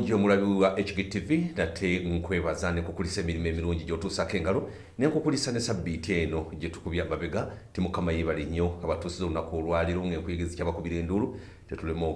mulungi omulabi wa hgtv nate nkwebaza nekukulisa emirimu emirungi gyotuusako engalo nenkukulisa ne sabbiiti eno gyetukubya mabega timukama yebali nnyo abatuusiza olunaku olwaliro ngaenkuyigezi kyabakubira enduulu tetulema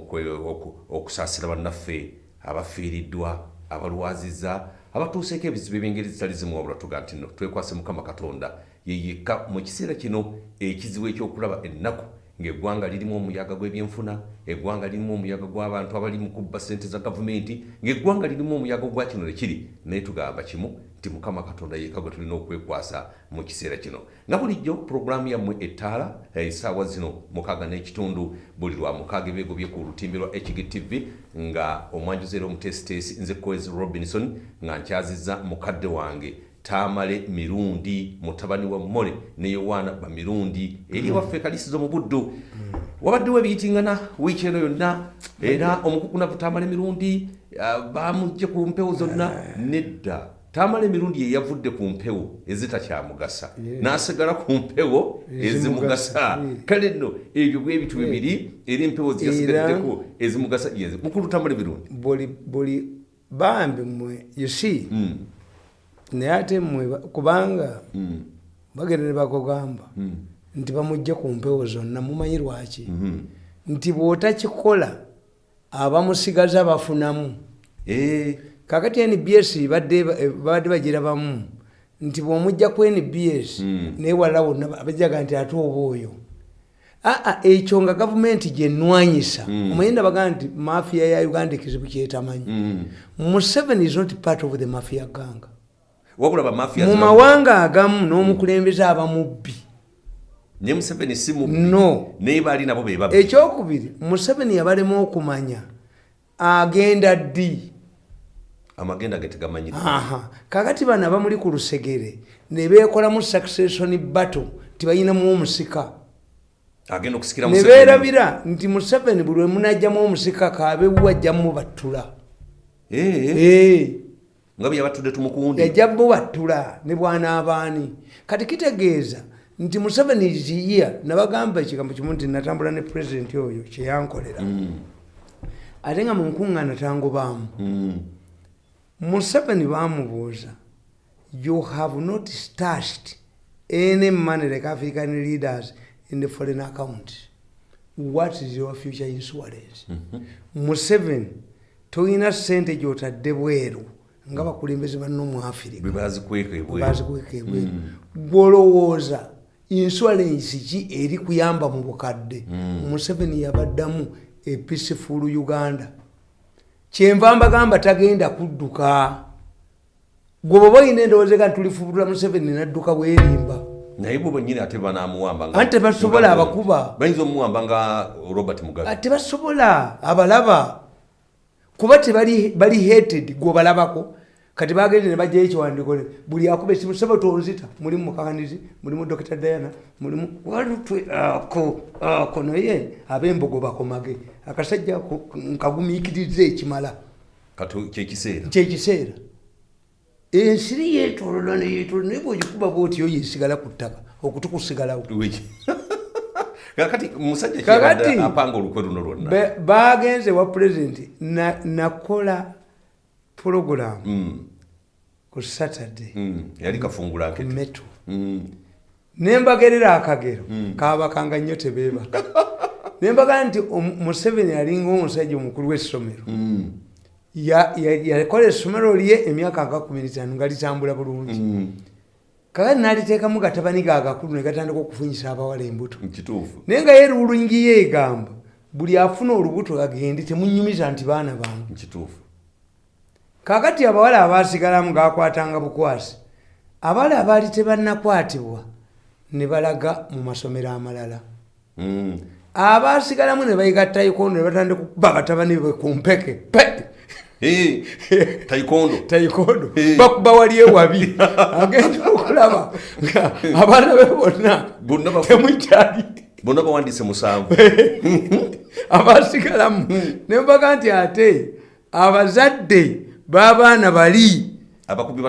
okusaasira bannaffe abafiiriddwa abalwaziza abatuuseeko ebizibu ebyengeri zitali zimu wabula tuga nti no twekwase mukama katonda yeyekka mu kiseera kino ekizibu ekyokulaba ennaku ng'eggwanga lirimu omuyaga gw'ebyenfuna eggwanga lirimu omuyaga gw'abantu abali mu kubba ssente za gavumenti ng'eggwanga lirimu omuyaga gwa kino nekiri naye tugamba kimu nti mukama katonda yekka gwe tulina okwekwasa mu kiseera kino. Nga bulijjo puroguraamu yammwe ettaala essaawa zino mukaaga n'ekitundu buli lwa mukaaga ebyegobye ku lutimbe lwa hgtv nga omwanjuzi era omutesitesi nze koes robinson nga nkyazizza mukadde wange taamale mirundi mutabani wa mmole ne yowaana bamirundi eri waffe kalisizo mu buddu. Wabaddewo ebiyitingana wiiki eno yonna era omukukunavu taamale mirundi bamugje ku mpewo zonna nedda. Taamala emirundi yeyavudde ku mpewo ezitakyamugasa n'asigala ku mpewo ezimugasa. kale nno ebyo bwebitu bibiri era empewo ziyasigaddeko ezimugasa mukulu taamala emirundi buli bambi mwe yusi naye ate mmwe kubanga bagenda ne bakugamba nti bamugje ku mpewo zonna mumanyi lwaki? Nti bw'otakikola abamusigaza bafunamu. Kakati nbs babadde bagirabamu nti bw'omujja ku nbs naye walala wonna bajaga nti ate oba oyo. Aa ekyo nga gavumenti gyenwanyisa omanyi ndabaga nti mafiya ya uganda ekizibu kyetamanyi. Museveni is not part of the mafia ganga mu mawanga agamu n'omukulembeze abamubbi no. Ekyokubiri museveni yabalema okumanya. Agenda ddi? Amagenda getegamanyi kakati bano abamuli ku lusegere ne beekolamu succession battle tibayinamu omusika. Ne beerabira nti museveni buli we munajjamu omusika kabewu ajjamu battula nga byeyabatudde tumukundi yajja bubattula ne bwanaabaani kati kitegeeza nti museveni ziya nabagamba ekigambo kimu nti natambula ne pulezidenti oyo kyeyankolera. Ate nga munkuŋŋaana tangobaamu museveni bamubuuza you have not stashed any money like african leaders in the foreign account. What is your future insurance? Museveni tolina sente gyotadde bweru nga bakulembeze banno mu afirika bazikweka ebweru. Gwolowooza insurance ki eri kuyamba mu bukadde? Museveni yabaddamu episifulu uganda. Kyenva mbagamba tagenda kudduka. Gwe bwe balina endowoozeka ntulifubulula museveni nadduka bwerimba. Naye bwe bwenyini ate banamuwamba anti tebasobola abakuba. bayinza omuwamba nga robert mugabe. Tebasobola abalaba kuba tebali hated gwebalabako kati bagende nebajjayo ekiwandiiko buli akuba esimu sebe tonzita mulimu mukakanizi mulimu dr diana mulimu walutwe ako ako naye abembogo bakomage akasajja nkagumiikiriza ekimala. Kyekiseera ensiri yetolola neyetolola naye bwegikuba bwotyo yesigala ku ttaka okutukusigalawo kakati musajja apanga olukwe luno lwonna. bagenze wa pulezidenti nakola puroguramu ku saturday. Yali kafungula meto nembagerera akagero. Kabakanga nnyo tebeebaka nembaga nti museveni alinga omusajja omukulu w'essomero. Yakola essomero lye emyaka nga kumi nitano nga litambula bulungi kakati naliteekamu gatabani gagakulu negatandika okufunyisa abawala embuto. Naye nga ye rulwingi yeegamba buli afuna olubuto agende temunyumiza nti baana bange. Kakati abawala abasigalamu gakwatanga bukwasi abawala abaali tebanakwatibwa ne balaga mu masomero amalala. Abasigalamu ne bayiga tayikondo ne batandika okuba batabani be ku mpeke tayikondo tayikondo bakuba wali ewabi. Agenda okulaba. Nga abaana be bonna temukyali bonna bawandise musanvu. Abasigalamu ne mbaga nti ate abazadde b'abaana bali. Abakubi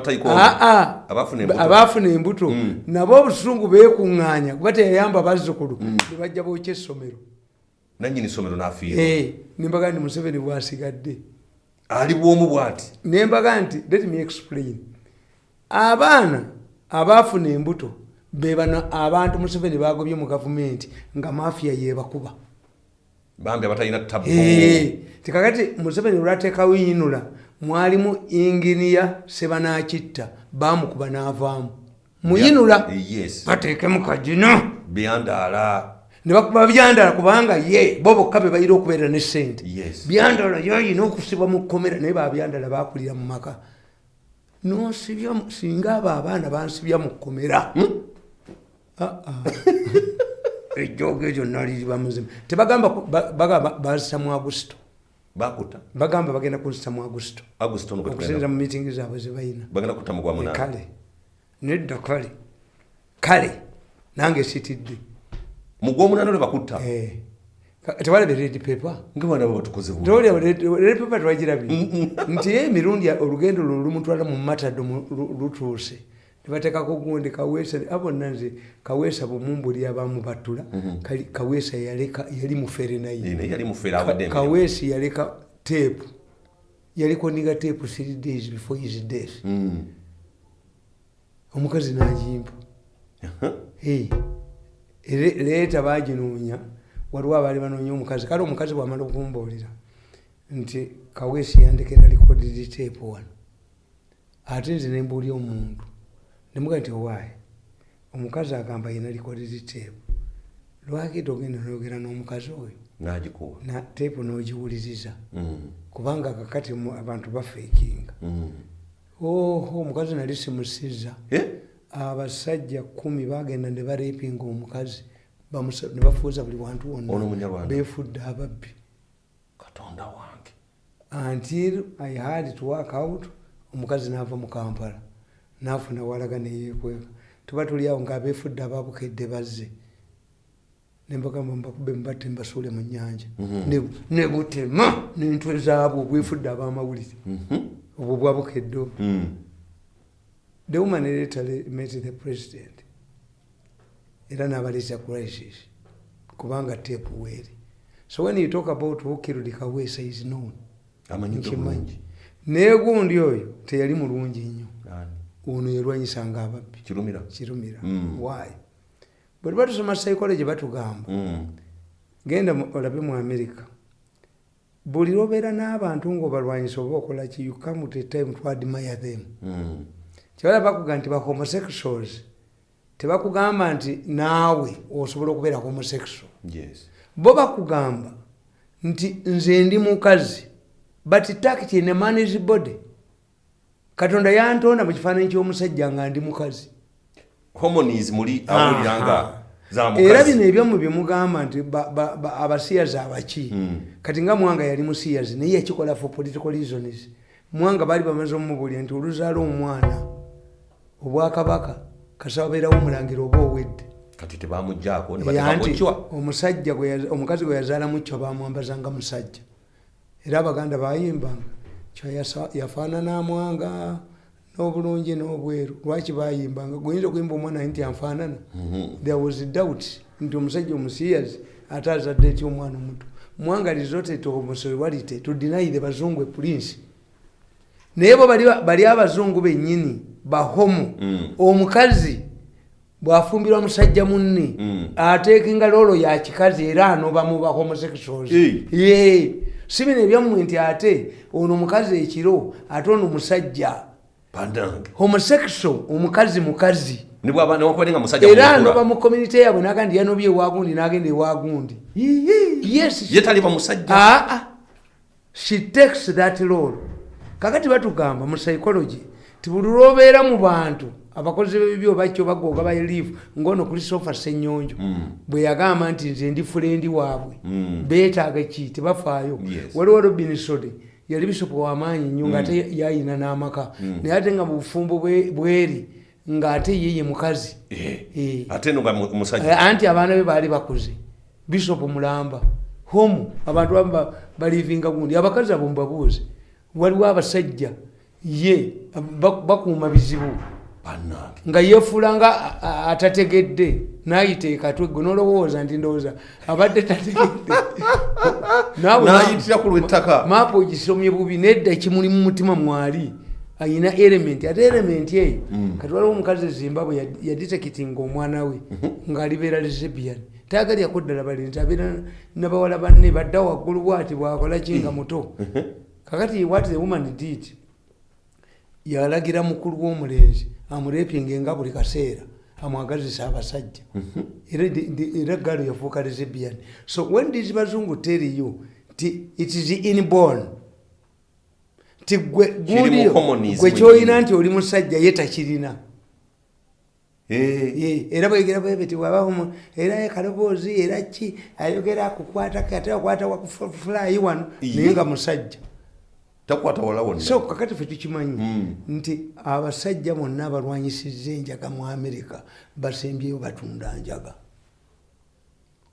abaafuna embuto. nabo obusungu beekuŋŋaanya. Kuba teyayamba bazzukulu ne bajja bookya essomero. Nanyini somero nafiirwa. Nimbaga ndi museveni bwasigadde ali bwomu bw'ati. Nembaga nti let me explain. Abaana abaafuna embuto bebano abantu museveni bagobye mu gavumenti nga mafiya yebakuba bambi abatalina tabu. Tikakati museveni olwateekawo yinula mwalimu inginiya sebanakitta bamukuba n'avaamu. Muyinula yes. bateekemu kagino byandaala ne bakuba byandala kubanga ye bo bokka be balina okubeera ne sente byandala yoyina okusibwa mu kkomera naye babyandala bakulira mu maka. Nosibya singa abo abaana bansibya mu kkomera. Ah, ah. ejjoogo egyo naliri bamuzima tebagamba bazisa mu agusito bakuta bagamba bagenda kuzisa mu agusito okusinza mu mitingi zaabwe zebalina kale. Nedda kale. Kale. Nange sitidde mu gw'omunaana lwe bakutta. Eh. Tewalabe red paper. Nga baana bo batukoze bu tewalaba red red paper tewagirabye nti emirundi olugendo lwo lumutwala mu matado lutuuse. Nebateekako gundi kaweesa abonna nze kaweesa bumumbuli abamu batula Kali- kaweesa yali mufere naye. Naye yali mufeera awadde emirimu. kaweesi yaleka teepu yaliko niga teepu three days before his death. Mm. omukazi n'agimpa leeta baginoonya waliwo abaali banoonya omukazi. Kale omukazi bwamala okumbuulira nti kaweesi yandekera likodiri teepu wano. Ate nze nembuulya omuntu nemuga nti owaayi omukazi agamba yina likodiri teepu lwaki togenda noyogera n'omukazi oyo? Teepu n'ogiwuliriza. Mm. kubanga kakati abantu bafeekinga Mm. oho omukazi nali simusiza. Eh? Abasajja kumi bagenda ne bareepinga omukazi ne bafuuza buli wantu wonna. Beefudde ababbi. Katonda wange. Until i had to work out omukazi n'ava mu kampala n'afuna walaga neyeekweka tuba tuli awo ngaabeefudde ababukedde bazze. Nembagamba mbakube mubatte mbasuule mu nyanja Mhm. Ne- butema n'entwe zaabwe obwefudde ab'amawulire. Mhm. obwo bwabukedde obwo. Mm. The woman later met the president. Era n'abaleeta crisis kubanga teepu weeri so when you talk about who killed kawesa is known. Amanyidde nkimanyi. bulungi. Naye gundi oyo teyali mulungi nnyo. Ono yalwanyisanga ababbi. Kirumira. Kirumira. Mm. why? Bwe tuba tusoma psychology batugamba Mm. genda olabe mu america. Buli lwobeera n'abantu ngaobalwanyisa oba okolaki you come to a time to admire them. Mm. Kyebala bakuga nti ba homosexuals tebakugamba nti naawe osobola okubeera homosexual. Bo bakugamba nti nze ndi mukazi but tact in a man's body. Katonda yantonda mu kifaananyi ky'omusajja nga ndi mukazi. Homonies muli awulira nga za era bino ebyamu byemugamba nti ba- ba- ba- abasiyazi abaki Mm. kati nga mwanga yali musiyazi naye yakikola for political reasons. Mwanga baali bamaze omumubulya nti oluzaala omwana obwakabaka kasaba beerawo omulangira oba owedde. Kati tebamugjaako cwa omusajja omukazi gwe yazaala mucyo bamwambazanga musajja. Era abaganda bayimbanga kyo yafaanana amwanga n'obulungi n'obweru. Lwaki bayimbanga? Guyinza okuyimba omwana nti anfaanana? There was doubt nti omusajja omusiyazi ate azadde ety omwana omuto. Mwanga resorted to homosexuality to deny the bazungu a prince naye bo bali abazungu bennyini bahomo Mm. omukazi bwafumbirwa musajja munne Mm. ateeka engalo olwo ya kikazi era anoba mu ba homosexuals Eh. ye. Si bino ebyammwe nti ate ono omukazi ekiro ate ono musajja homosexual omukazi mukazi. Era anoba mu community yabwe naga nti yanobye ewagundi nagenda ewagundi. Musajja. Aa she takes that role. Kakati batugamba mu psychology ti buli lwobeera mu bantu abakozi b'ebibi obakyo bagoga bayelifu ngaono christopher senyonjo Mm. bwe yagamba nti nze ndi fulendi waabwe. Mm. beetaaga ki? Tebafaayo. Yes. waliwo robin sode yali bisopo wamaanyi nnyo ngaate yayina n'amaka. Naye ate nga bufumbo bwe- bweri ng'ate ye ye mukazi. Eh. Eh. Eh, anti abaana be baali bakuze. Bisopu mulamba. Homu abantu bamu ba- balivinga gundi. Abakazi abo mubabuuze waliwo abasajja ye ba- bakuuma bizibu. Nga yefuula nga atategedde nayita ekatwe gwe nolowooza nti ndowooza abadde tategedde. Nayitira ku lwettaka. maapu ogisomye bubi nedda kimuli mu mutima mwali ayina element ate element eyo kati waliwo omukazi e zimbabwe yad- yaditekitinga omwana we ng'alibeera lesbian taagaliyako ddala balinti abeera nabawala banne badda waggulu bwati bwakola ki nga muto. Kakati what the woman did yalagira mukulu w'omulenzi amurepinge nga buli kaseera amwagazisa abasajja. Era di- era galo yafuuka lesbian. So when these bazungu tell you ti it is inborn ti gwe communism. gwe kyolina nti oli musajja ye takirina. Eh, era bwegera bwebeti wabamu era kaloboozi era ki? Ayogera akukwata ate akwata wakufulayi wano Ye. naye nga musajja takwata wala wonna. So kakati fe tukimanyi Mm. nti abasajja bonna abalwanyisiza enjaga mu amerika basembyeyo batunda njaga.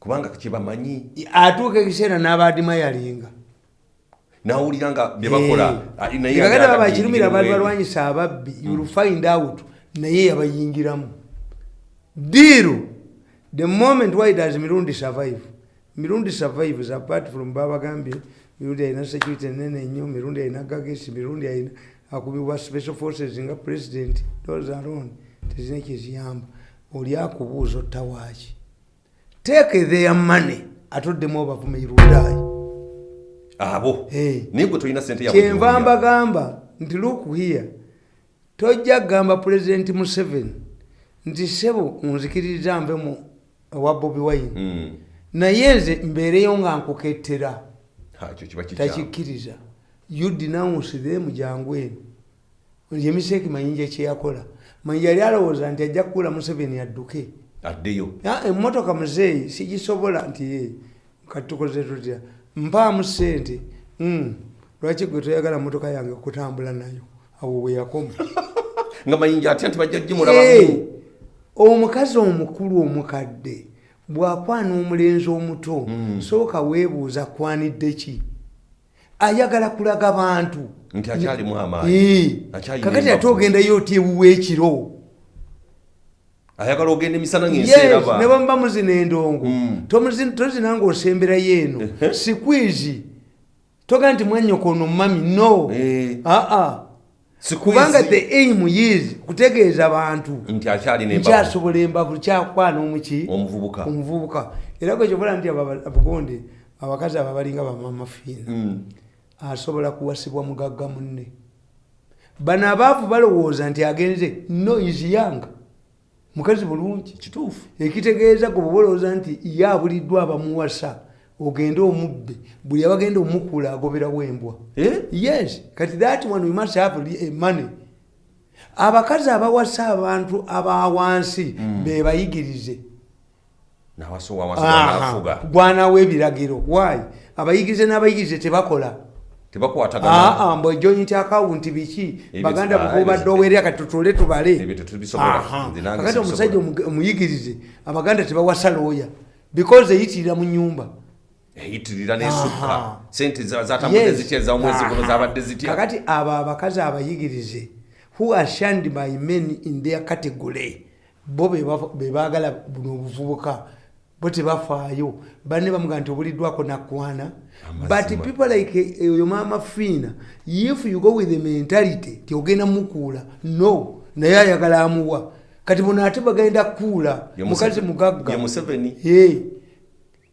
Kubanga kyebamanyi atuuka ekiseera n'abadimayalinga nawulira nga byebakola ah, naye kakati aba bakirumira mu balwanyisa ababbi you'll find out. Naye yabayingiramu. Diiru the moment why does mirundi survive? Mirundi survives apart from babagambye mirundi alina security enene nnyo mirundi alina gagesi mirundi alina akubibwa special forces nga president those alone tezina kyeziyamba. Oli akubuuza ottawaaki. Take their money atoddemu obavume irundaayi abo? Eh. naye gwe tolina sente kyenva mbagamba nti look here. Tojja kugamba pulezidenti museveni nti sebo nzikiririza nve mu ewa bobi wine. Mm. naye nze mbeereyo nga nkukettera takikkiriza. You denounce them jangu eno. Yemiseeki mayinja kyeyakola mayinja yali alowooza nti ajja kukula museveni adduke. Addeyo. Emmotoka muzeeyi sigisobola nti ye kati tukoze tutya? Mpaamu sente Mm. lwaki gwe toyagala motoka yange kutambula nayo? Awo we yakoma. Nga mayinja atya nti bajja Hey, gimulabamu omukazi omukulu omukadde bw'akwana omulenzi omuto sooka weebuuza kwanidde ki? Ayagala kulaga bantu. Nti akyalimu amaanyi. Eh, Akyalina kakati ate ogendayo oti ewuwa ekiro? Ayagala ogenda emisana ne bwe muba muzina endongo Mm. Tozina ng'osemberayo eno sikwizi toga nti mwanyokono mami no. Eh. aa Squeeze. Kubanga the aim is kutegeeza bantu nti akyalina embavu nkyasobola embavu kyakwana omuki omuvubuka. Era gwekyobola nti aba- abagonde abakazi abo abalinga bamamafiina Mm. asobola kuwasibwa mugagga munne. Bano abaavu balowooza nti agenze no isiyanga mukazi bulungi. Kituufu. Ekitegeeza gwe bwe olowooza nti ye abuliddwa abamuwasa ogende omubbe buli abagenda omukula agoberawo embwa Eh? yes kati that one we must have li- eh, money. Abakazi abawasa abantu abawansi bebayigirize. Wansi wanafuga gwanawo ebiragiro why? Abayigirize n'abayigirize tebakola. Aa mbwe joint account biki? Baganda bukubadde owerera kati tutule tubale. Kakati omusajja omuyigirize abaganda tebawasa looya because eyitirira mu nyumba eyitirira nesukka Aha. sente za- zatambudde Yes. zitya ez'omwezi guno zabadde zitya? Kakati abo abakazi abayigirize who are shunned by men in their category? Bo be bava- be baagala buno obuvubuka bo tebafaayo. Banne bamuga nti obuliddwako nakwana but people like eh, oyo maama fiina if you go with the mentality ti ogenda mukuula no naye ayagala amuwa. Kati buno ate bagenda kukuula Ye mukazi mugagga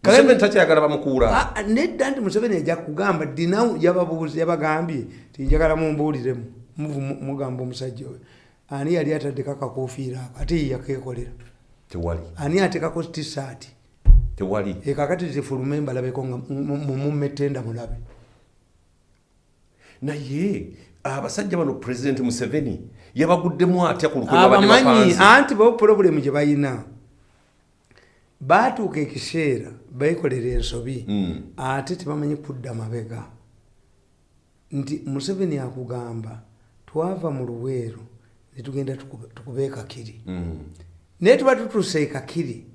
museveni museveni takyayagala bamukuula Ah, nedda nti museveni ajja kugamba dinawu yababuuzi yabagambye tinjagala mumbuuliremu muvu- mu- mugamba omusajja oyo. Ani yali ataddeko akakofiira ako? Ate ye yakeekolera. Tewali. Ani ateekako tisaati tewali. Ekakati zifulume mbalabeko nga mumumetenda mulabe. Naye abasajja bano pulezidenti museveni yabaguddemu atya ku lukwe babadde abamanyi bapanze anti bo pulobulemu gye balina baatuuka ekiseera beekolera ensobi Mm. ate tebamanyi kudda mabega. Nti museveni akugamba twava mu luweero netugenda tukube- tukube ekakiri Mm. naye tuba tutuuse ekakiri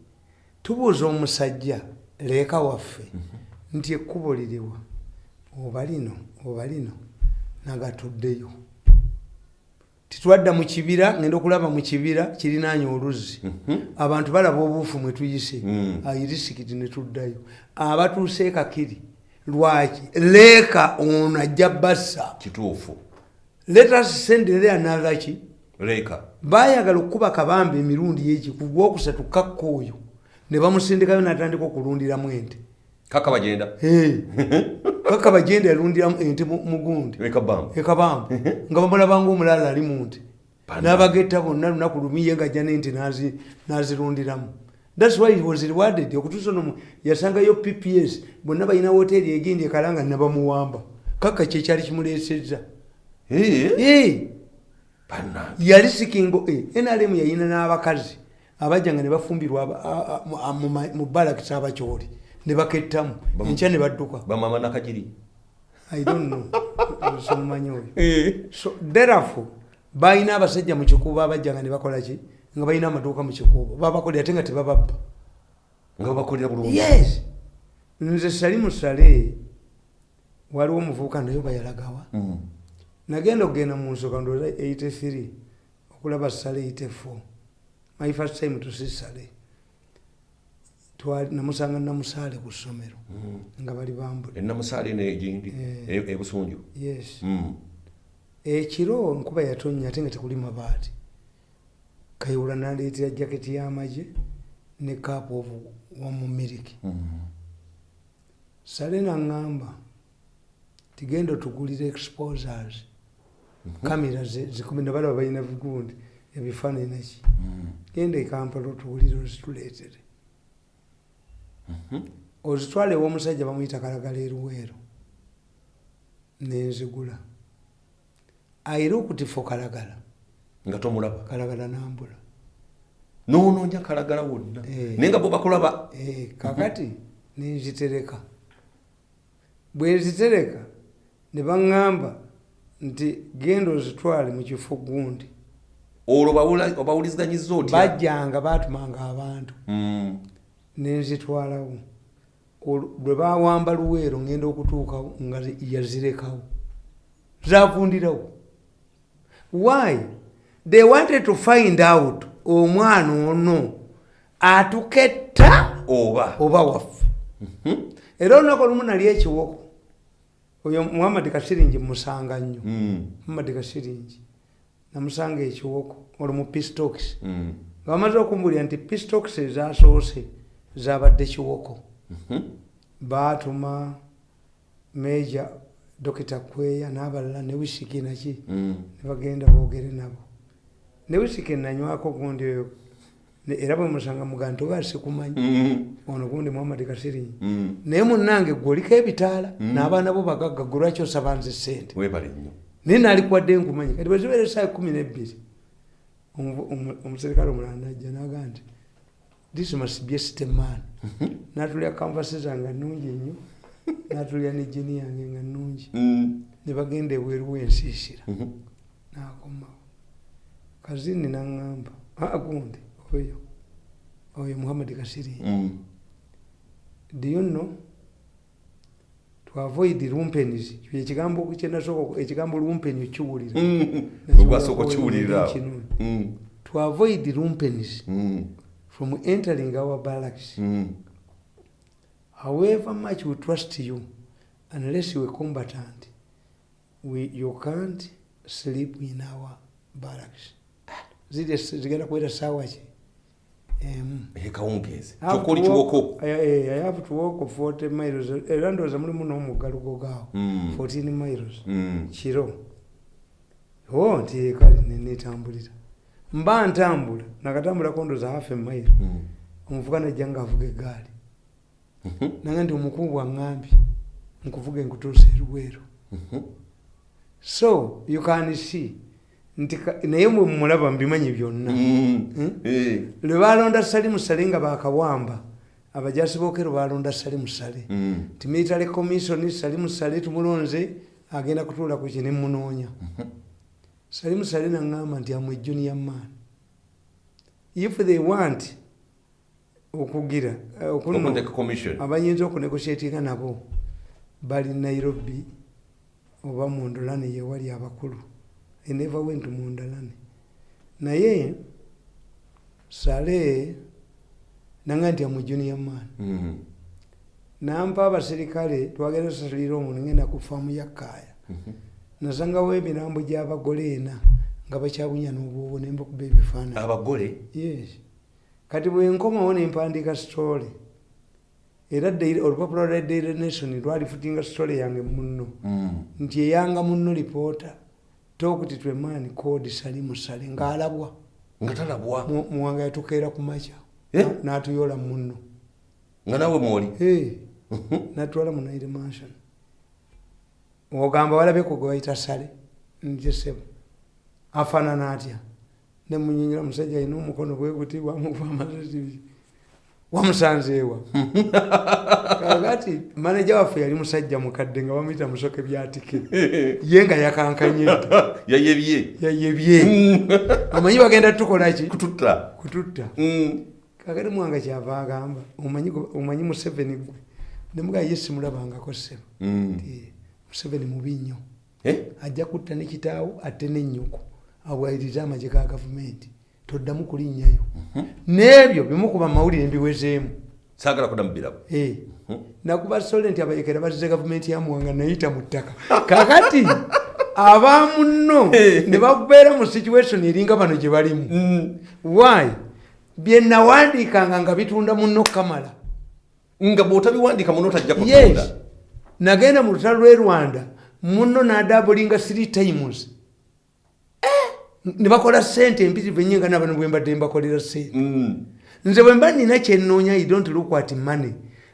tubuuza omusajja leeka waffe. Nti ekkubo liriwa oba lino oba lino nagatuddeyo titwadda mu kibira ngenda okulaba mu kibira kirinaanya oluzzi abantu balaba obuufu mwe tuyise. Ayirisikiti ne tuddayo. Abatuuse kakiri lwaki? Leeka ono ajja bassa kituufu. Letas sendere anagaki leeka. Baayagala okukuba kabamba emirundi yeki ku gwokusatu kakka oyo ne bamusindikayo natandika okulundiramu ente kaka bagenda? Kaka bagenda yalundiramu ente mu- bamba ekabamba nga bamulabanga omulala ali mu nte. N'abagetta bonna lunaku lumiye nga ajja n'ente nazi- nazirundiramu. Thats why was rewarded. Okutuusa nomu yasangayo pps bonna balina woteeri egendi ekalanga nabamuwamba. Kaka kyekyali kimuleesezza. Yali sikingo eh, nrm yayina n'abakazi. Abajja nga ne bafumbirwa mu balakisi abakyoli ne bakettamu. Enkya ne badduka? Bamama nakagiri i don't know. Somumanyi oyo. So therefore balina abasajja mu kikuubo abajja nga ne bakola ki? Nga balina amaduuka mu kikuubo. Babakolera ate nga tebababba. Nga babakolera bulungi. Yes. Nze sali musale waliwo omuvubuka naye bayalagawa Mm. nagenda okugenda mu nsooka ndooza 83 okulaba sale 84 my first time to see sale namusanga namusaale ku ssomero nga bali bambula. Enamusaale negindi Eh. e- ebusunju yes. Mm. ekiro enkuba yatonnya ate nga tekuli mabaati. Kayula naleetera jaketi y'amagye ne kaapu ovu wamu miliki Mm. sale naŋŋamba tigenda otugulira exposers. Kamera ze- zikumi nabalaba balina vigundi ebifaananyi naki genda ekampala otugulire ozituleetere ozitwala ew'omusajja bamuyita kalagala eruweero nenzigula ayira okutifa kalagala. Nga tomulaba? Kalagala nambula. Noonoonya kalagala wonna? Eh. naye nga bo bakulaba? Eh, kakati nenzitereka bwe nzitereka ne baŋŋamba nti genda ozitwale mu kifo gundi. Olwo obawuliziganyizza otya? Bajjanga batumanga abantu. Mm. Nenzitwalawo bwe bawamba luweero ngenda okutuukawo nga zi- yazirekawo. Zavundirawo why? They wanted to find out omwana ono atuketta oba. oba waffe. Era olunaku olumu nali ekiwoko. Oyo muhammadi kasiringi musanga nnyo. Mm. muhammadi kasiringi. Namusanga ekiwoko olwo mu pistox Mm. nga bamaze okumbulira nti pistox ezasoose zabadde kiwoko Mhm. baatuma meja dokita kweya n'abalala ne wisiki naki Mm. ne bagenda boogere nabo ne wisiki nanywako gundi oyo era bwe musanga muga nti oba sikumanyi Mm. ono gundi muhammadi kasiringi Mm. naye munnange gwe oliko ebitaala n'abaana bo bagagga gwe lwaki osaba nze sente naye naalikwadde nkumanyi kati bwezibeera esaawa kumi nebbiri omu- omu- omuserikale omulala najja naga nti this must be a system man. Natulya kanvasi zange nungi nnyo natulya ne jini yange nga nungi. Mm. ne bagenda ebweru wensiisira Mhm. nakomawo kazini naŋŋamba aa gundi oyo. Oyo muhammadi kasiri. Mm. do you know? To avoid lumpenis ekigambo kyenasooka ekigambo lumpeni okiwulira Mm. Mm. to avoid lumpenis Mm. From entering our barracks. Mm. however much we trust you unless you are combatant we, you can't sleep in our barracks. Zile zigenda kuwera saawa ki emu Eh, kawungeezi I have to walk- kiwoko eh, eh, I have to walk 40 miles. Era ndowooza mulimu n'omuggalugo gaawo Mm. 14 miles. Mm. kiro o nti kale nenetambulira mba ntambula nakatambulako ndoza hafu emairo Mm. omuvuga najja nga avuga egaali Mhm. nange nti omukungu aŋŋambye nkuvuga enkutuusa eruweero Mhm. so you can see nti naye mwe mulaba mubimanyi byonna Mm. Mm. Eh. lwe balonda sali musale nga bakawamba abajasi bookero balonda sali musale Mm. ti military commission sali musale tumulonze agenda kutuula ku kine munoonya sali musale naŋŋamba nti amwe junior man. If they want okugira eh, abayinza okunegosietinga nabo. Bali nairobi oba mundolani yewali abakulu. I never went mundalane naye sale nanga nti amu junior man. Mhm. nampa abaserikale twagenda sasulira omuntu ngenda ku faamu ya kaaya Mhm. Nasangawo emirambo gy'abagole ena nga bakyabunya n'obwobo nembakuba ebifaananyi. Abagole? Yes. Kati bwenkomawo nempandiika story era olupapula lwa daily nation lwalifutinga story yange munno. Mm. nti eyanga munno lipoota tokuti twemaani kodi sali musale ng'alabwa. Nga talabwa? Mu- muwanga yatukeera ku makya. Eh? Na- n'atuyoola munno. Nga nawe mwoli? Natwala mu naire mansion ogamba walabeko gwe bayita sale njesebo afaanana atya? Nemunyinyira musajja alina omukono bwe guti wamuva amazzi wamusanzeewa kakati maneja waffe yali musajja mukadde nga bamuyita musoke byatike. Ye nga yakankanye. Dda yayebye. Yayebye. Omanyi bagenda tukolaki kututta. Kututta. Mm. kakati mwanga kyava agamba omanyi museveni gwe? Nemugaa ye simulabangako sebo Mm. Nti, museveni mubi nnyo Eh? ajja kutta ne kitaawo ate nennyoko abwayirize amagye ga gavumenti. Toddamu kulinnyayo n'ebyo bimukuba mawulire mbiwezeemu. Saagala kudamu birabo Eh, nakuba sole nti abayekera bazze gavumenti yamuwanga nayita mu ttaka. Kakati abaamu nno ne babeera mu situation eringa bano gye balimu. Why? Bye nawandiikanga nga bitunda munno kamala. Nga bw'otabiwandiika muno tajja yes. kutunda nagenda mu lutalo lw'e rwanda munno n'adabulinga three times. Eh, ne bakola sente empitirivu ennyo nga nabano bwe mbadde mbakolera sente. Mm. nze bwe mba nina kyenoonya i don't look at money.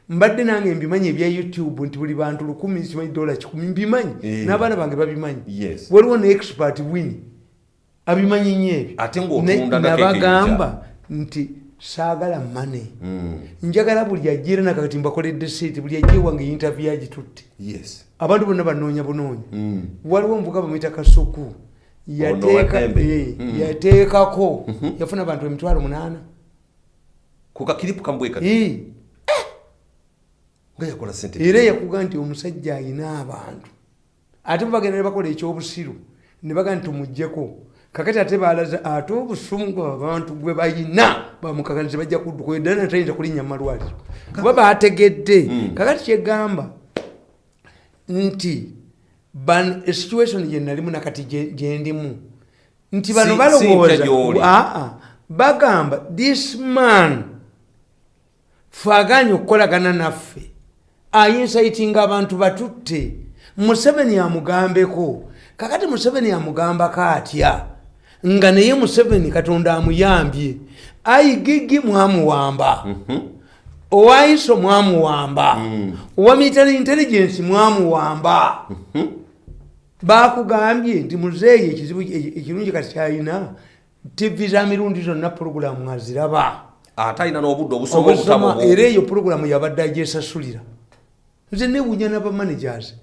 Mbadde nange mbimanyi ebya youtube nti buli bantu lukumi simanyi dola kikumi mbimanyi. Eh. n'abaana bange babimanyi. Yes. waliwo ne expert win abimanyi nnyo ebyo. Nabagamba nti saagala mane Mm. njagala buli ajjira nakakati mbakoledde seeti buli ajja ewange interview yagitutte yes. Abantu bonna banoonya bunoonya. Mm. waliwo omuvuga bamwita kasuku yateeka Owembe. eh, Mm. yateekako. Yafuna abantu emitwalo munaana. Ku kakiripu kambweka Eh, era yakuga nti omusajja ayina abantu. Ate bebagenda ne bakola ekyobusiru ne baga nti tumugjeko kakati ate balaza ate obusungu abantu bwe bayina bamukakanize bajja kudduka eddala natayinza kulinnya mumalwaliro kuba bategedde kakati kyegamba nti ban- esituation gye nalimu nakati gye- gyendimu nti bano balowooza aa bagamba this man faganye okukolagana naffe ayinsaitinga abantu batutte museveni amugambeko kakati museveni amugambako atya nga naye museveni katonda amuyambye. Ayigigi mwamuwamba. Owaiso mwamuwamba. Owa military intelligence mwamuwamba. Bakugambye nti muzeeyi ekizibu e- ekirungi kati kyalina tv za mirundi zonna puroguramu aziraba. Ate alina n'obudde obusoma era eyo puroguramu yabadde agyesasulira nze newunya n'abamanagers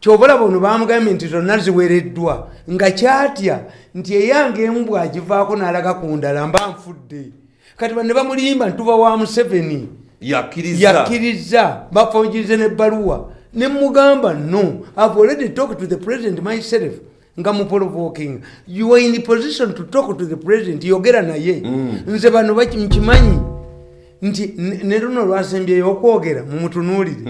kyoba olaba ono bamugambye nti zonna ziwereddwa nga kyatya nti eyange emu bwagivaako n'alaga ku ndala mba nfudde. Kati bane bamulimba ntuba wa museveni. Yakkiriza. Bafonjirize nebbaluwa nemugamba no i've already talked to the president myself nga muprovoking you are in the position to talk to the president yogera naye. Nze bano nkimanyi nti ne- ne luno lwasembyeyo okwogera mumutunuulire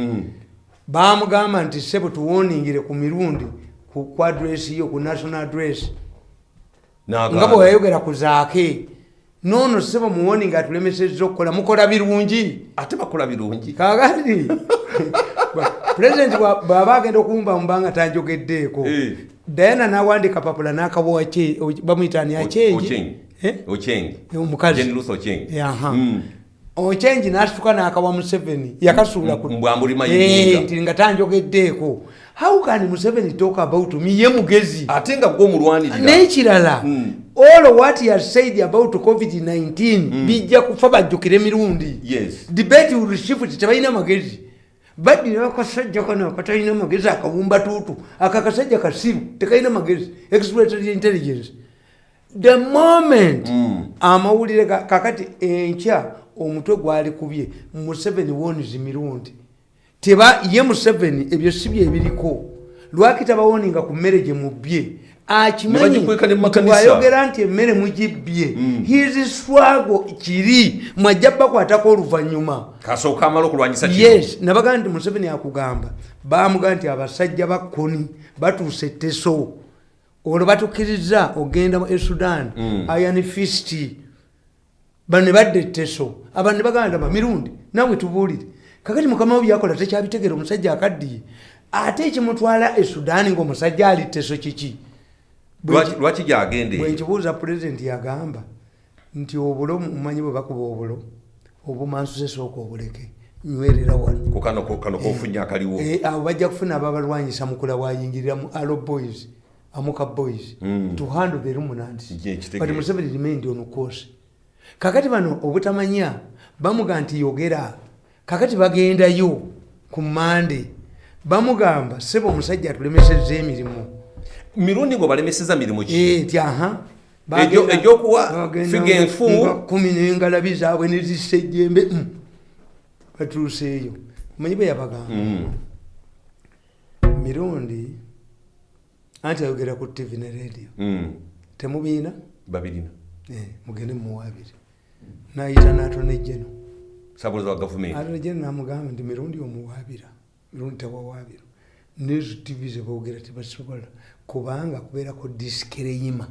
bamugamba nti sebo tuwoningire ku mirundi ku adresi yo ku national address. Nga bwe wayogera ku zaake noono sebo muwoninga atulemesezza okukola mukola birungi? Ate bakola birungi. Kakati pulezidenti bwa- bw'aba agenda okumba mubanga tanjogeddeeko Eh. dayana n'awandika papula n'akabowa bamwyitani Ochengi. achengi Ochengi. omukazi Ochengi n'asituka n'akawa museveni yakasuula ku- mbwambulima Eh, nga tanjogeddeeko how can museveni talk about me? Ye mugezi. Ate nga gwe omulwanirira. N'ekirala Mm. all what he has said about covid-19 bijja kufa bajjukire emirundi. Yes. debate will shift tebalina magezi. Baddira akasajja kano akatalina magezi akawumba tuutu aka akasajja kasiru tekalina magezi. Exploitary intelligence. The moment Mm. amawulire kakati enkya omutwe gwali kubye museveni wonizi mirundi teba ye museveni ebyo si bye ebiriko. Lwaki tabawoninga ku mmere gye mubbye? Ne bagikweka ne mu makanisa. akimanyiayogera nti emmere mugibbye his swago kiri. Mwajja bakwatako oluvannyuma. Kino. yes nabagaa nti museveni akugamba bamugaa nti abasajja ba koni batuuse teso olwo batukkiriza ogenda e sudan iron fist bano ne badda etteso abantu ne bagamba nti mirundi nawe tubuulire. Kakati mukama we byakola tekyabitegera omusajja akaddiye. Ate ekimutwala e sudan ngaomusajja ali teso kiki? Lwaki- gyagende bwenkibuuza pulezidenti yagamba nti obulo mumanyi bwe bakuba obulo obumansuse sooka obuleke nywerera wano. Ku kano ko- kano kofunya akaliwo. Eh, abo bajja kufuna ababalwanyisa mukula bwayingirira mu alo boys amuka boys to handle the ruminants Ye, kitegeeza. but museveni remained on course kakati bano obutamanya bamuga nti yogera. Kakati bagendayo ku mande bamugamba sebo omusajja atulemesezza emirimu. Mirundi ngo balemeseza mirimu ki? Eh, aha. Egyokuwa figa enfu. kumi nengalabi zaabwe nezissa ejjembe mm. batuuseeyo. Manyi bwe yabagamba? Mm. mirundi anti ayogera ku tv ne radio. Mm. temubiina? Babirina. Eh, mugende mumuwaabire nayita atona ejjeno namugamba nti mirundi omuwaabira mirundi tewawaabira nezo tv zebogera tebasobola kubanga kubeerako diskereyima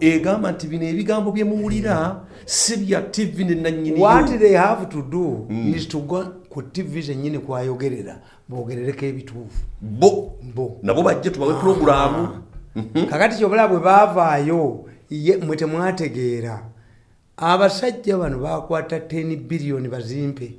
egamba nti bino ebigambo byemuwulira si bya tv ne what they have to do is to go ku tv zenyini kwayogerera bogerereko ebituufu. Bo. Bo. Nabo bajje tubawe pulogulaamu. Kakati kyobula bwe baavaayo mwe temwategeera abasajja bano bakwata 10 biliyoni bazimpe.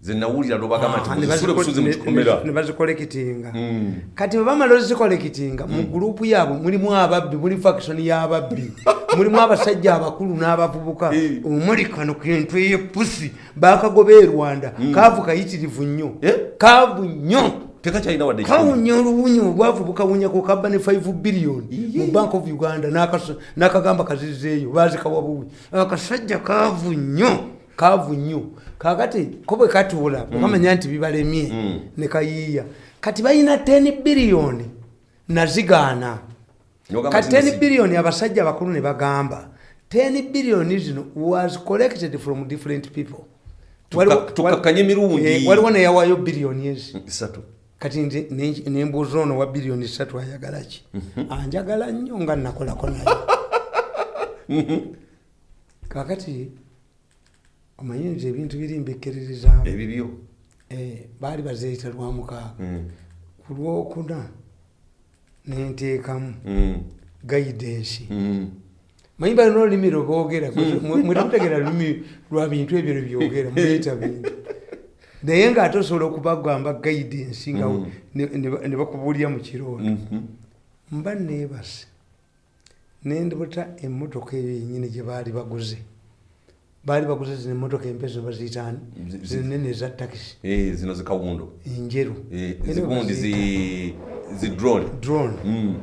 Zenawulira Ah, ne nti musule baziko- busuzi mu ne- kikomera. ne bazikolekitinga Mm. kati bwe bamala ozikolekitinga mu gurupu yaabwe mulimu ababbi muli fakisoni y'ababbi mulimu abasajja abakulu n'abavubuka. Omuli kano kentwe yepusi bakagoba e rwanda kaavu kayitirivu nnyo. Eh? kaavu nnyo tekakyalina wadde kawunya oluwunyi obwavu bukawunyako kabba ne 5 biliyoni mu bank of uganda n'akagamba kazizeeyo bazikawa buwi akasajja kaavu nnyo kaavu nnyo kakati ko bwe katuula bwekamanya nti bibalemye Mm. ne kayiiya. Kati balina 10 biliyoni nazigaana kati nti 10 nasi- biliyoni abasajja abakulu ne bagamba 10 biliyoni zino was collected from different people. Waliwo-. Eh, waliwo neyawaayo biliyoni ezi. Kati nembuuza ono wa biliyoni satu ayagala ki? Anjagala nnyo nga nakolako naye. Kakati omanyi nti ebintu biri mbikkirizaamu. Ebibyo? Baali bazeeyita lwamukaaga Mm. ku lwokuna nenteekamu Mm. gaidensi Mm. manyi balina olulimi lwe boogera mwetemutegera lulimi lwa bintu ebyo lwebyogera muyita bintu naye ngaate osobola okubagamba gaidensi nga Mm. ne- ne ba- ne bakubulya mu kirooto Mhm. mba neebase nendibuta emmotoka eyo yenyini gye baali baguze. Baali baguze zino emmotoka empe zino baziyitaani Zi- zi- zinene eza takisi Eh, zino zikawundo enjeru. Eh, Ene zigundi baziyita zi zi drone. Mm.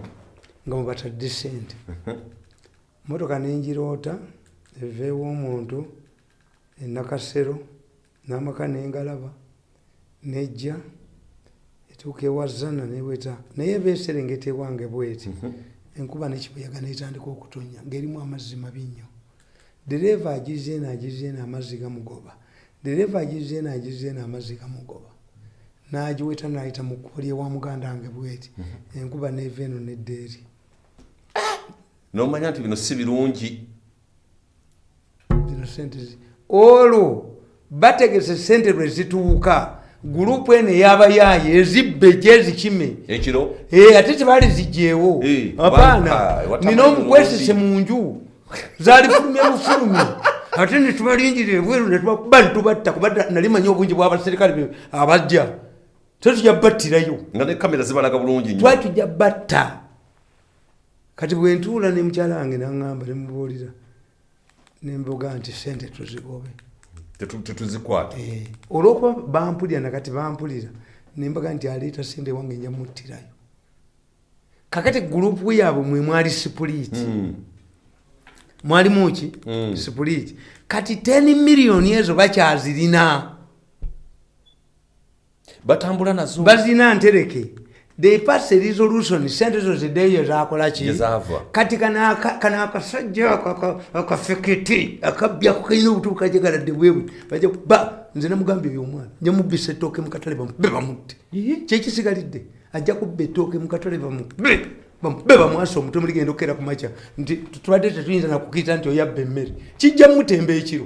nga mubatadde sente motoka nengiroota eva ew'omuntu enakasero n'amaka nengalaba nejja etuuka ewazana neweta naye beserengeta ewange bweti. Enkuba nekibuyaga netandika okutonya ngaerimu amazzi mabi nnyo. Dereeva agizeeno agizeeno amazzi gamugoba. Dereeva agizeeno agizeeno amazzi gamugoba. Nagiweta nayita mu kkubo lyewa muganda wange bweti. Enkuba neva eno neddeeri nomanya nti bino si birungi. Zino sente olwo bategese sente lwe zituuka. Gurupu eno ey'abayaaye ezibbe gyezikime ekiro? Eh, ate tebaali zijjeewo. Eh, apaana watama nina omukwesese mu nju zaali fulumye bufulumi ate netubalingira ebweru netubakuba netubatta kuba nali manyi obungi bw'abaserikale abajja. Tetujja battirayo nga ne kamera zibalaga bulungi nnyo. Twali tujja batta kati bwentuula ne mukyala wange naŋŋamba nemubuulira nembuga nti sente tuzigobe tetuzikwata. Eh, olwokuba bampulira nakati bampulira nembaga nti aleeta sente wange nja muttirayo kakati gurupu yaabwe mwe mwali sipuliiti Mm. mwalimu ki? Mm. sipuliiti kati 10 miliyoni ezo bakyazirina. Batambula nazo. Bazina ntereke they pass a resolution sente zo ziddeeyo zakolaki kati kano akasajja ako aka- akafeketi akabyako kalina obutubu kajegaladde bwebu baja ba nze namugambye byomwana. Nyamubisa ettooke mukatale bamube bamutte. Kyekisigalidde ajja kubba ettooke mukatale bamube bamube bamwasa omutwe muligenda okukera ku makya. Nti tubadde tetuyinza nakukiyita nti oyabba emmere. Kijja mutemba ekiro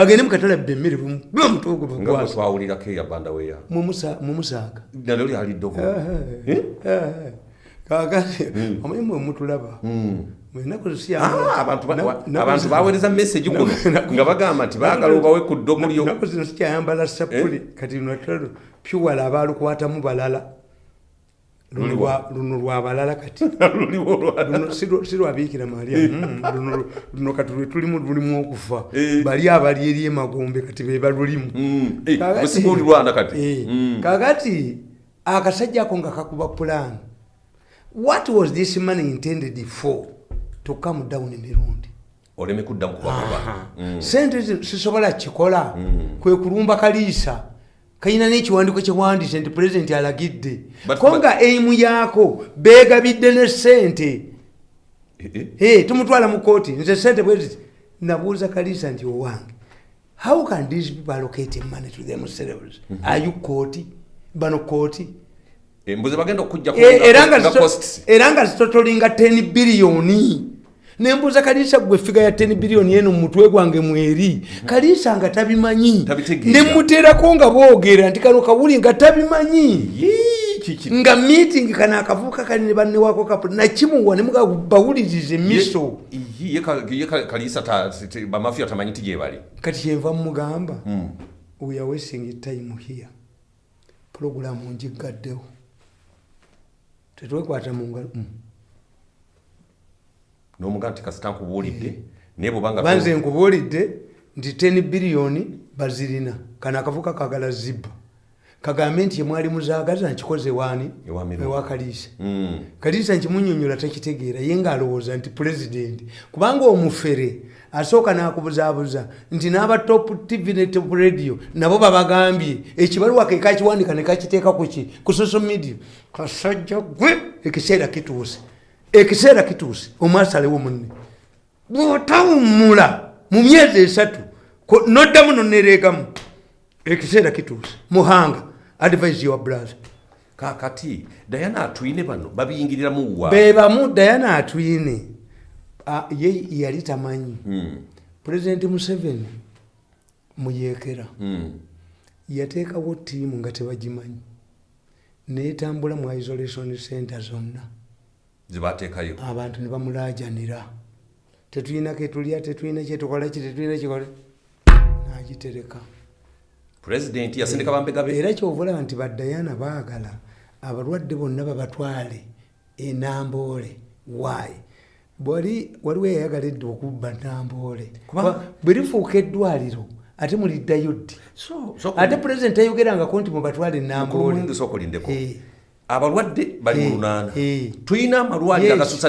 agende mukatale abba emmere bamube omutwe ogwo nga bwe bagwasa twawulirako eyabanda weya mumusaaga nalyo lyaliddogo kakati omanyi mwe mutulaba? Mwenaku Ah, abantu ba- abantu baweereza message kuno nga bagamba nti baagala obawe ku ddogo lyo. naku zino sikyayambala sapuli. Kati natalo pyuwala abalukwatamu balala Luno lwa- luno lwa balala kati. Si lwa- si lwabiikira maria Mm, luno- luno kati lwe tulimu lulimu okufa. Eh. bali abali eri emagombe kati be balulimu Kakati- busiga olirwana kati. Eh, kakati akasajja ako nga kakuba plan. What was this money intended for? To come down emirundi oleme kuddamu kubakuba sente zi- sisobola kikola kwe kulumba kaliisa kalina n'ekiwandiiko kyewandiise nti pulezidenti alagidde. Ko nga eimu yaako beegabidde ne sente Eh, tumutwala mu kooti nze sente bweziti nabuuza kaliisa nti owange how can these people allocate money to themselves are you kooti bano kooti Eh, era nga zitotolinga 10 biliyoni nembuuza kaliisa gwe figa ya 10 biliyoni eno mumutwe gwange mweri? Kaliisa nga tabimanyi. Nemuteerako nga boogera nti kano kawuli nga tabimanyi. Nga meeting kano akavuuka kali ne bannewako kapu nakimuwa ye ka- kaliisa bamafiya tamanyi ti gyebali kati kyenva mugamba we are wasting time here. Puroguramu njigaddewo tetwekwata mu ngalo Mm. n'omugaa nti kasita nkubuulidde naye bwobanga banze nkubuulidde nti 10 biliyoni bazirina. Kano akavuka kagala zibba kagambe nti yemwali muzaagaza nkikoze waani? Ewa kaliisa kaliisa nkimunyonyola takitegeera ye ngaalowooza nti pulezidenti. Kubanga omufere asooka n'akubuzaabuza nti n'aba top tv ne top radio nabo babagambye ekibaluwa ke kakiwandika ne kakiteeka kuki ku social media. Kasajja gwe ekiseera kituuse ekiseera kituuse omwasalewo munne. Bwotawummula mu myezi esatu noddamu nonereegamu ekiseera kituuse. Muhanga advise your brother. Kakati dayana atwine bano babiyingiriramu wa? Bebamu dayana atwine ye yali tamanyi. Pulezidenti museveni muyekera Mm. yateekawo tiimu nga tebagimanyi. Netambula mu isolation center zonna zibateekayo. Abantu ne bamulajanira tetulina ketulya tetulina kyetukola ki tetulina kikole nagitereka. Pulezidenti yasindika bambegabe era kyovulaba nti badayana baagala abalwadde bonna babatwale enamboole wayi bwali waliwo eyayagala edda okubba namboole bwe lifuuka eddwaliro ate muliddayo ddi? Ate pulezidenti ayogerangako nti mubatwale enamboole. Abalwadde bali mu lunaana tulina amalwaliro agasusa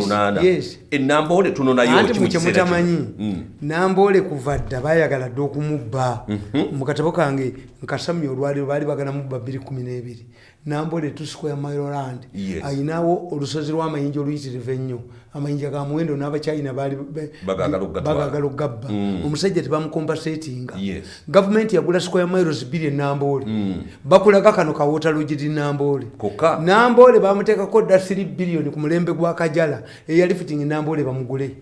olunaana yes. enamboole tunonayo anti ki mu kiseera kino? mukyemutamanyi Mm. namboole kuva dda bayagala dde okumubba mu katabo kange nkasamya olwaliro baali bagala mubba 212 namboole tu square miloland Yes. ayinawo olusozi lw'amayinja oluyitirivu ennyo. Amayinja ga muwendo baali okugatwala. bagaagala okugabba omusajja tebamukombasetinga Yes. gavumenti yagula square miles bbiri enamboole bakulaga kano kawota lugiri namboole Kokka. namboole bamuteekako dda 3 biliyoni ku mulembe gwa kajala eyali fiting namboole bamugule.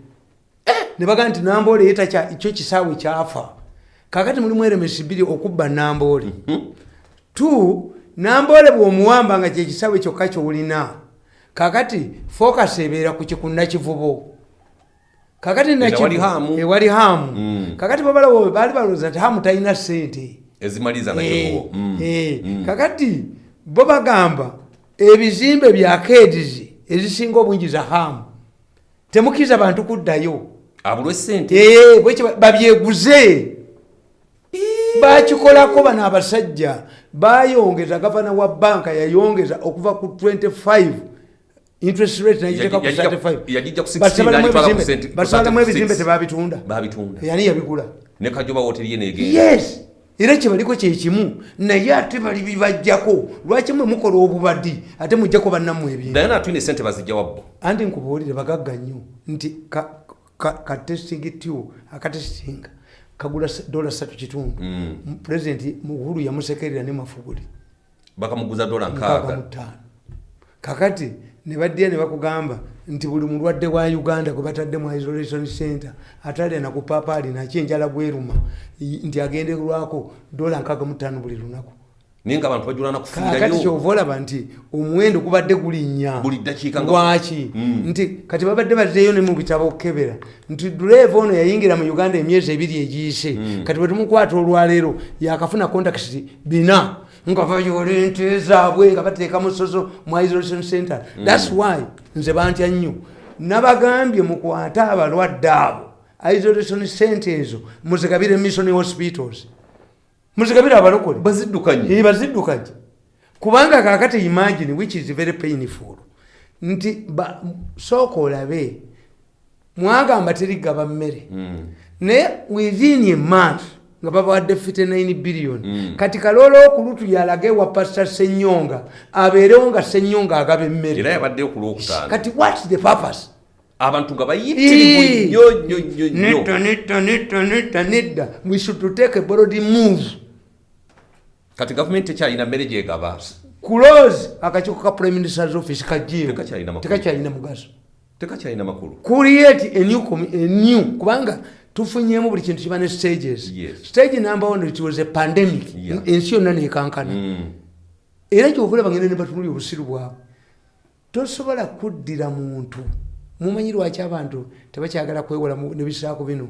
Ne bagaa nti namboole ye takya- kyo kisaawe kyafa. Kakati mulimu eremesi bbiri okubba namboole tu namboole bw'omuwamba nga kyekisaawe kyokka kyolina kakati focus ebeera ku kikunnakivubo kakati nakivu- Ewali ewali haamu. Mm. kakati babalawo baali balowooza nti haamu talina sente ezimaliza nakivubo kakati bo bagamba ebizimbe bya kedizi ezisinga obungi za hamu temukkiriza bantu kuddayo. Sente Eh, babyeguze bakikolako bano abasajja bayongeza gavana wa banka yayongeza okuva ku 25 interest rate nagiteeka ku Yajija- 35 yajija ku 16 Basabalamu n'agitwala ku ebizimbe- cent- ku basabalamu 36. ebizimbe tebabitunda. Babitunda. Yani yabigula. Ne kajoba woteri ye negenda yes! Era kyebaliko kyekimu naye ate bali bibajjako lwaki mwe mukola obubadi ate mujjako bannamu ebintu naye naatulina esente bazijja wabbo anti nkubuulire bagagga nnyo. Nti ka- ka- katesting tube akatestinga kagula dola satu kitundu. Mm. pulezidenti muhulu yamusekerera ne mafuguli bakamuguza dola nkaaga. kakati ne baddira ne bakugamba nti buli mulwadde wa uganda gwe batadde mu isolation center atalya nakupaapaali naki enjala bweruma nti agenderwako dola nkaaga mu ttaano buli lunaku naye nga abantu bajulana kakati kufiirayo kyova olaba nti omuwendo gubadde gulinnya. Buli ddakiika lwaki? Mm. nti kati babadde bazzeeyo ne mu bitabo okukebera nti duleeva ono yayingira mu uganda emyezi ebiri egiyise. Mm. kati bwe tumukwata olwaleero yakafuna contact bina nga bayola ente zaabwe nga bateeka musoso mu isolation center. Mm. thats why nze bantya nnyo. Nabagambye mukwate abalwadde abo. Isolation center ezo muzigabire mission hospitals muzigabire abalokole? Baziddukanye. Baziddukanye. Kubanga kakati imagine which is very painful nti sooka olabe mwagamba terigaba mmere. Mm. naye within a month nga babawadde 59 billion. Mm. kati kaloolo okulutu yalage wa pasta senyonga abeerewo nga senyonga agaba era emmere yabaddeyo ku lwokutaano. Kati whats the purpose? Abantu nga bayitirivu nnyo nnyo nnyo nnyo. Nedda nedda nedda nedda nedda we should take a broad move kati gavumenti tekyalina mmere gyegaba close akakiiko ka prime minister's office kajeewo Tekakyalina makulu. tekakyalina mugaso. Tekakyalina makulu. Create a new, a new kubanga tufunyemu buli kintu kiba ne stages. Yes. stage number one it was a pandemic. Yeah. ensi yonna nekankana Mm. era kyovula bagenda ne batunulya obusiru bwabwe tosobola kuddira muntu. Mumanyi lwaki abantu tebakyagala kwewola nebisaako bino